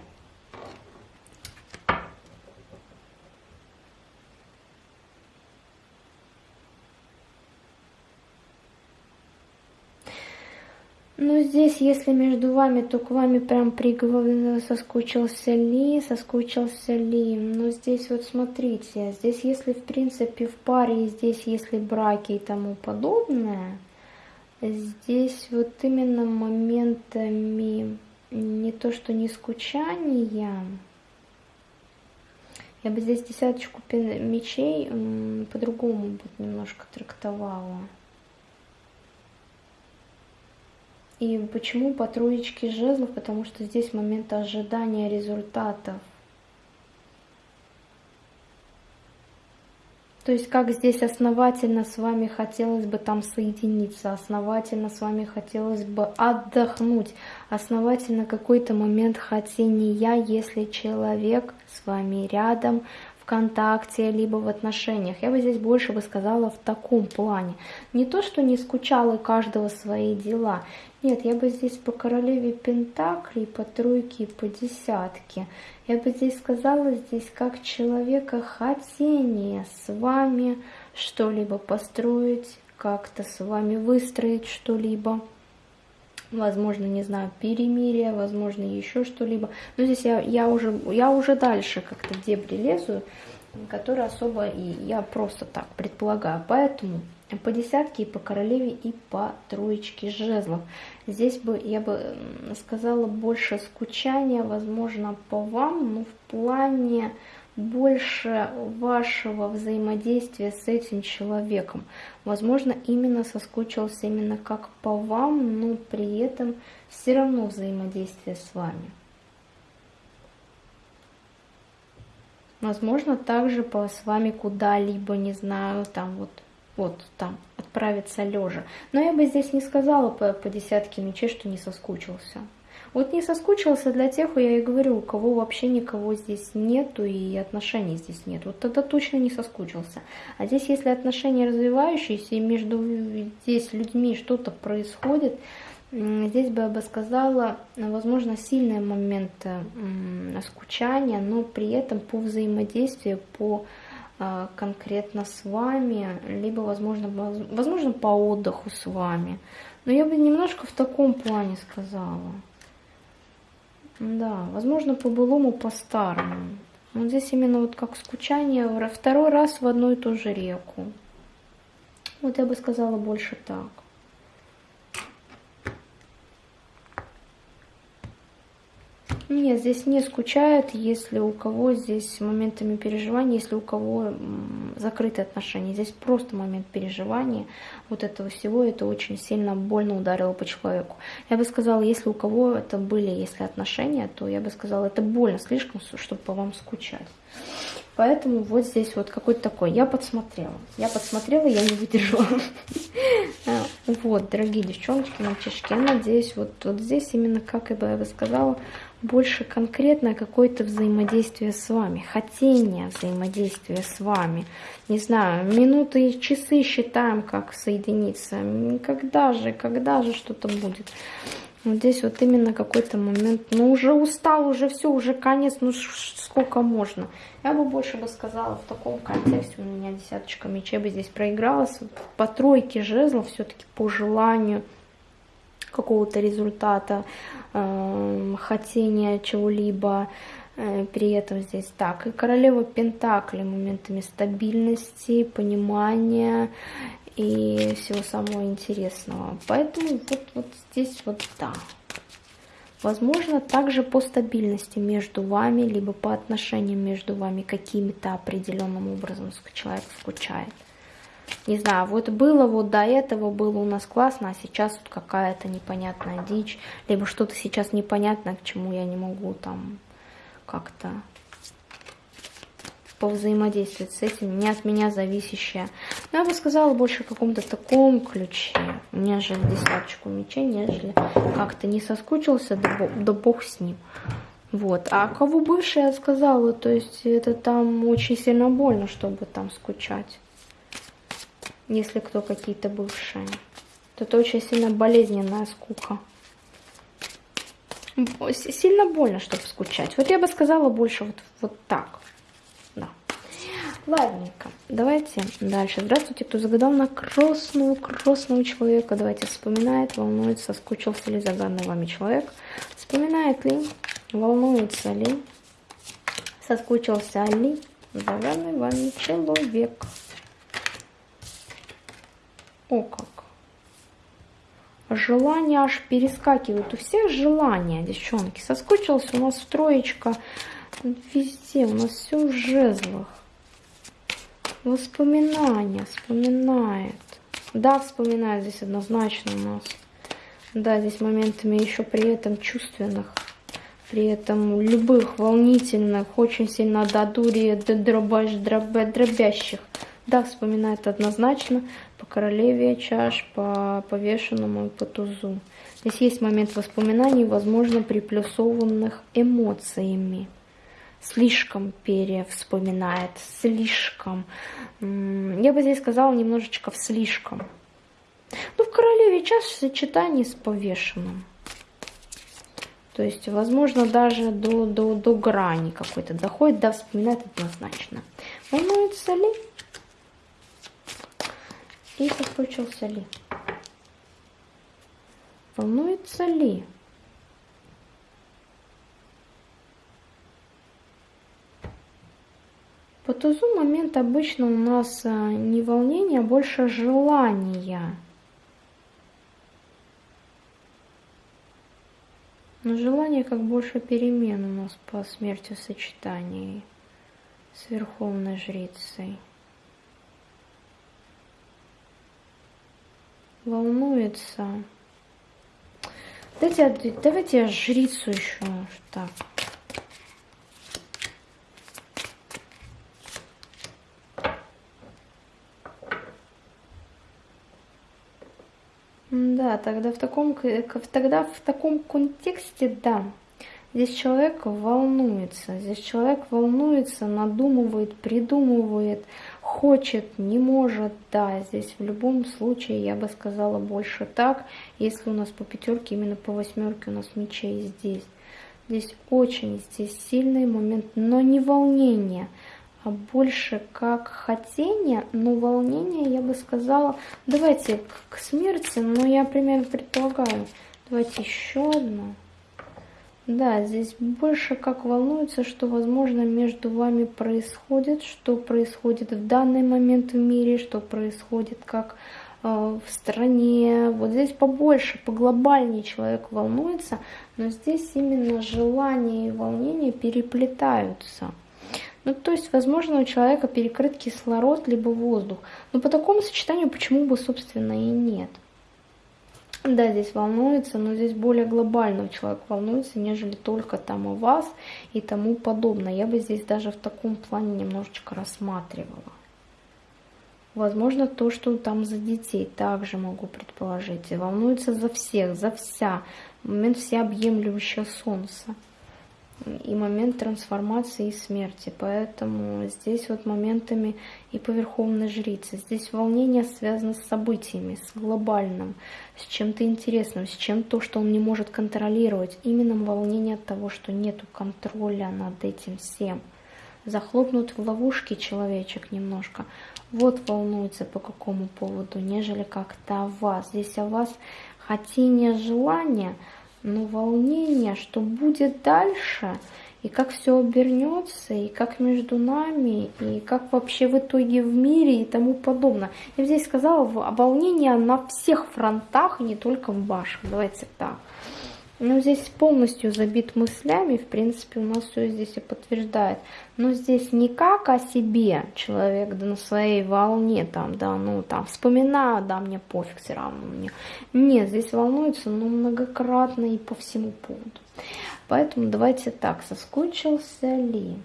Ну, здесь, если между вами, то к вами прям приговор соскучился ли, соскучился ли. Но здесь вот смотрите, здесь если в принципе в паре, здесь если браки и тому подобное, здесь вот именно моментами не то, что не скучания, я бы здесь десяточку мечей по-другому бы немножко трактовала. И почему по троечке жезлов? Потому что здесь момент ожидания результатов. То есть как здесь основательно с вами хотелось бы там соединиться, основательно с вами хотелось бы отдохнуть, основательно какой-то момент хотения, если человек с вами рядом, контакте, либо в отношениях. Я бы здесь больше бы сказала в таком плане. Не то, что не скучал и каждого свои дела. Нет, я бы здесь по королеве Пентаклей, по тройке по десятке. Я бы здесь сказала, здесь как человека хотение с вами что-либо построить, как-то с вами выстроить что-либо возможно, не знаю, перемирие, возможно, еще что-либо. Но здесь я, я, уже, я уже дальше как-то дебри лезу, которые особо и я просто так предполагаю. Поэтому по десятке, и по королеве, и по троечке жезлов. Здесь бы, я бы сказала, больше скучания, возможно, по вам, но в плане больше вашего взаимодействия с этим человеком. Возможно, именно соскучился именно как по вам, но при этом все равно взаимодействие с вами. Возможно, также по с вами куда-либо, не знаю, там вот, вот там, отправиться лежа. Но я бы здесь не сказала по, по десятке мечей, что не соскучился. Вот не соскучился для тех, я и говорю, у кого вообще никого здесь нету и отношений здесь нет. Вот тогда точно не соскучился. А здесь, если отношения развивающиеся и между здесь людьми что-то происходит, Здесь бы я бы сказала, возможно, сильные моменты скучания, но при этом по взаимодействию, по а, конкретно с вами, либо, возможно, возможно, по отдыху с вами. Но я бы немножко в таком плане сказала. Да, возможно, по-былому, по-старому. Вот здесь именно вот как скучание, второй раз в одну и ту же реку. Вот я бы сказала больше так. Нет, здесь не скучает, если у кого здесь моментами переживания, если у кого закрытые отношения. Здесь просто момент переживания вот этого всего, это очень сильно больно ударило по человеку. Я бы сказала, если у кого это были, если отношения, то я бы сказала, это больно слишком, чтобы по вам скучать. Поэтому вот здесь вот какой-то такой. Я подсмотрела. Я подсмотрела, я не выдержала. Вот, дорогие девчоночки, мальчишки, я надеюсь, вот, вот здесь именно, как я бы сказала, больше конкретно какое-то взаимодействие с вами, хотение взаимодействия с вами. Не знаю, минуты и часы считаем, как соединиться. Когда же, когда же что-то будет. Вот здесь вот именно какой-то момент, ну уже устал, уже все, уже конец, ну сколько можно. Я бы больше бы сказала в таком контексте, у меня десяточка мечей бы здесь проигралась. По тройке жезлов все-таки по желанию какого-то результата, э, хотения чего-либо, э, при этом здесь так. И королева Пентакли моментами стабильности, понимания и всего самого интересного. Поэтому вот, вот здесь вот да. Возможно, также по стабильности между вами, либо по отношениям между вами какими-то определенным образом человек скучает. Не знаю, вот было вот до этого, было у нас классно, а сейчас вот какая-то непонятная дичь, либо что-то сейчас непонятное, к чему я не могу там как-то повзаимодействовать с этим, не от меня зависящее. Но я бы сказала больше в каком-то таком ключе, нежели десяточку мечей, нежели как-то не соскучился, да бог, да бог с ним. Вот. А кого я сказала, то есть это там очень сильно больно, чтобы там скучать. Если кто какие-то бывшие. То это очень сильно болезненная скука. Сильно больно, чтобы скучать. Вот я бы сказала больше вот, вот так. Ладненько, давайте дальше. Здравствуйте, кто загадал на красную, красного человека. Давайте вспоминает, волнуется, соскучился ли загаданный вами человек. Вспоминает ли, волнуется ли, соскучился ли загаданный вами человек. О как. Желания аж перескакивают. У всех желания, девчонки. Соскучился у нас троечка везде. У нас все в жезлах. Воспоминания, вспоминает. Да, вспоминает здесь однозначно у нас. Да, здесь моментами еще при этом чувственных, при этом любых волнительных, очень сильно до дури, дробящих. Да, вспоминает однозначно по королеве чаш, по повешенному и по тузу. Здесь есть момент воспоминаний, возможно, приплюсованных эмоциями слишком перевспоминает, слишком. Я бы здесь сказала немножечко в слишком. Ну, в королеве час в сочетании с повешенным. То есть, возможно, даже до, до, до грани какой-то доходит, да, вспоминает однозначно. Волнуется ли? И соскучился ли? Волнуется ли? По тузу момент обычно у нас э, не волнение, а больше желание. Но желание как больше перемен у нас по смерти в сочетании с Верховной Жрицей. Волнуется. Давайте, давайте я жрицу еще так. Да, тогда в таком, тогда в таком контексте, да, здесь человек волнуется, здесь человек волнуется, надумывает, придумывает, хочет, не может, да, здесь в любом случае я бы сказала больше так, если у нас по пятерке, именно по восьмерке у нас мечей здесь. Здесь очень, здесь сильный момент, но не волнение, а больше как хотение, но волнение, я бы сказала, давайте к смерти, но я примерно предполагаю, давайте еще одну. Да, здесь больше как волнуется, что, возможно, между вами происходит, что происходит в данный момент в мире, что происходит как э, в стране. Вот здесь побольше, поглобальнее человек волнуется, но здесь именно желание и волнение переплетаются. Ну, то есть, возможно, у человека перекрыт кислород, либо воздух. Но по такому сочетанию почему бы, собственно, и нет. Да, здесь волнуется, но здесь более глобально человек волнуется, нежели только там о вас и тому подобное. Я бы здесь даже в таком плане немножечко рассматривала. Возможно, то, что там за детей, также могу предположить. Волнуется за всех, за вся. Момент всеобъемлющего солнца и момент трансформации и смерти. Поэтому здесь вот моментами и по Верховной Жрице. Здесь волнение связано с событиями, с глобальным, с чем-то интересным, с чем-то, что он не может контролировать. Именно волнение от того, что нету контроля над этим всем. Захлопнут в ловушке человечек немножко. Вот волнуется по какому поводу, нежели как-то о вас. Здесь о вас хотение, желание – но волнение, что будет дальше, и как все обернется, и как между нами, и как вообще в итоге в мире и тому подобное. Я здесь сказала, волнение на всех фронтах, не только в вашем, давайте так. Ну, здесь полностью забит мыслями, в принципе, у нас все здесь и подтверждает. Но здесь не как о себе человек, да на своей волне, там, да, ну, там, вспоминаю, да, мне пофиг все равно мне. Нет, здесь волнуется, ну, многократно и по всему поводу. Поэтому давайте так, соскучился ли?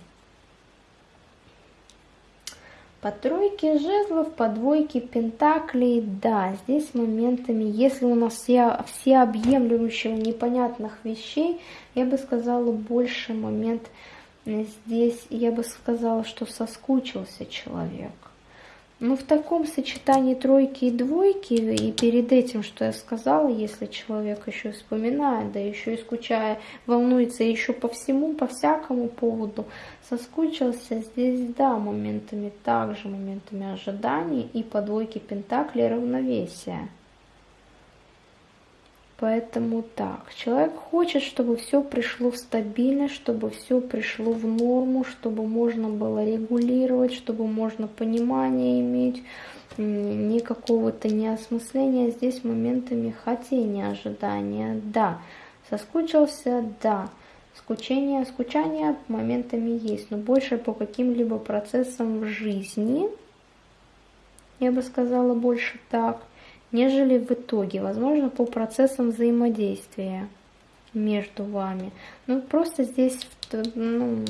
По тройке жезлов, по двойке пентаклей, да, здесь моментами, если у нас все, все объемлющего непонятных вещей, я бы сказала, больше момент здесь, я бы сказала, что соскучился человек. Ну, в таком сочетании тройки и двойки, и перед этим, что я сказала, если человек еще вспоминает, да еще и скучая, волнуется еще по всему, по всякому поводу, соскучился здесь, да, моментами также, моментами ожиданий и по двойке пентаклей равновесия. Поэтому так, человек хочет, чтобы все пришло в стабильность, чтобы все пришло в норму, чтобы можно было регулировать, чтобы можно понимание иметь, не какого-то неосмысления. Здесь моментами хотения, ожидания, да. Соскучился, да. Скучение, скучание моментами есть, но больше по каким-либо процессам в жизни, я бы сказала больше так – нежели в итоге, возможно, по процессам взаимодействия между вами. Ну, просто здесь ну,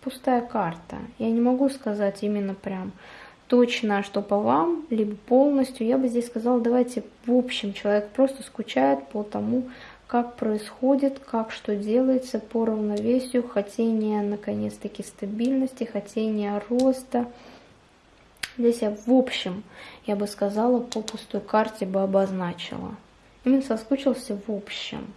пустая карта. Я не могу сказать именно прям точно, что по вам, либо полностью. Я бы здесь сказала, давайте в общем, человек просто скучает по тому, как происходит, как что делается по равновесию, хотение наконец-таки стабильности, хотение роста, Здесь я в общем, я бы сказала, по пустой карте бы обозначила. Именно соскучился в общем.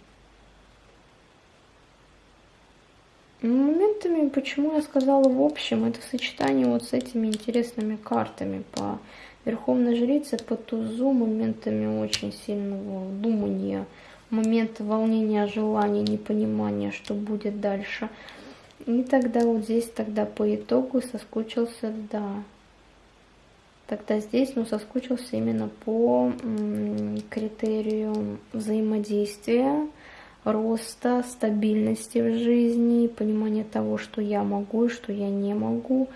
Моментами, почему я сказала в общем, это сочетание вот с этими интересными картами по Верховной Жрице, по тузу, моментами очень сильного думания, моменты волнения, желания, непонимания, что будет дальше. И тогда вот здесь тогда по итогу соскучился, да, Тогда здесь ну, соскучился именно по критерию взаимодействия, роста, стабильности в жизни, понимания того, что я могу и что я не могу,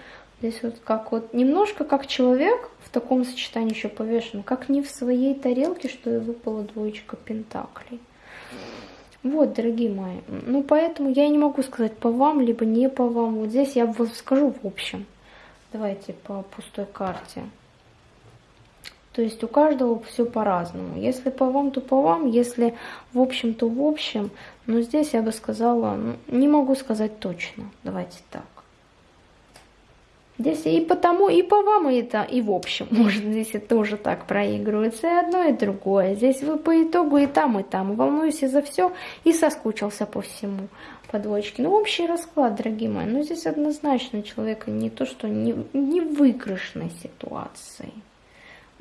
Здесь вот как вот немножко как человек в таком сочетании еще повешен, как не в своей тарелке, что и выпала двоечка пентаклей. Вот, дорогие мои, ну поэтому я не могу сказать по вам, либо не по вам. Вот здесь я вот скажу в общем. Давайте по пустой карте. То есть у каждого все по-разному. Если по вам, то по вам. Если в общем, то в общем. Но здесь я бы сказала, ну, не могу сказать точно. Давайте так. Здесь и потому, и по вам, и, это, и в общем. Может, здесь это тоже так проигрывается. И одно, и другое. Здесь вы по итогу и там, и там. Волнуюсь за все и соскучился по всему. По двоечке. Ну, общий расклад, дорогие мои. Но здесь однозначно человека не то, что не, не в выигрышной ситуации.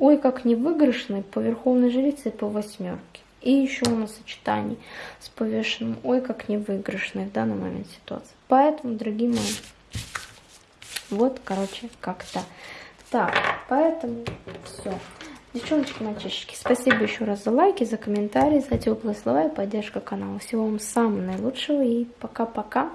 Ой, как не выигрышной по верховной жрице по восьмерке. И еще у нас сочетание с повешенным. Ой, как не выигрышной в данный момент ситуации. Поэтому, дорогие мои, вот, короче, как-то так. Поэтому все. Девчоночки, мальчишки, спасибо еще раз за лайки, за комментарии, за теплые слова и поддержку канала. Всего вам самого наилучшего и пока-пока.